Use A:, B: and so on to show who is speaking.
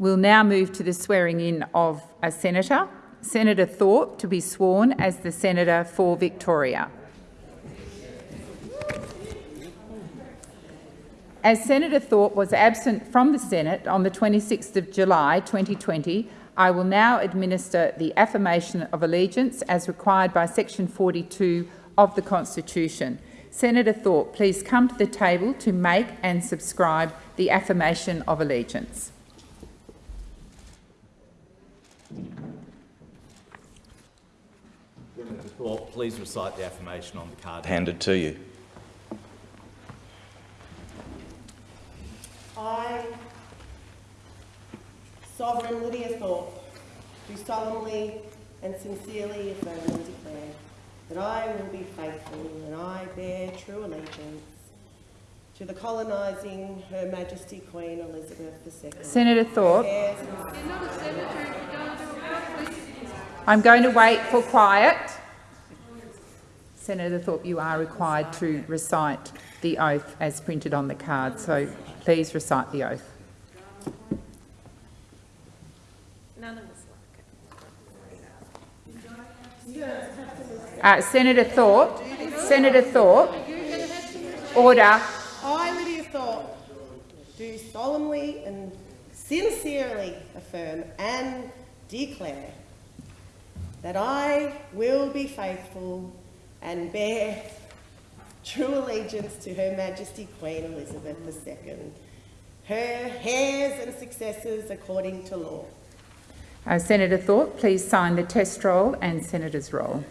A: We'll now move to the swearing in of a senator. Senator Thorpe to be sworn as the Senator for Victoria. As Senator Thorpe was absent from the Senate on the 26th of July 2020, I will now administer the affirmation of allegiance as required by section 42 of the Constitution. Senator Thorpe, please come to the table to make and subscribe the affirmation of allegiance.
B: Senator Thorpe, please recite the affirmation on the card
C: handed to you.
D: I, Sovereign Lydia Thorpe, do solemnly and sincerely affirm and declare that I will be faithful and I bear true allegiance to the colonising Her Majesty Queen Elizabeth II.
A: Senator Thorpe,
D: heirs
A: I'm going to wait for quiet. Senator Thorpe, you are required to recite the oath as printed on the card, so please recite the oath. Uh, Senator Thorpe, Senator Thorpe, order.
D: I, Lydia Thorpe, do solemnly and sincerely affirm and declare that I will be faithful and bear true allegiance to Her Majesty Queen Elizabeth II, her heirs and successors according to law.
A: Uh, Senator Thorpe, please sign the test roll and Senator's roll.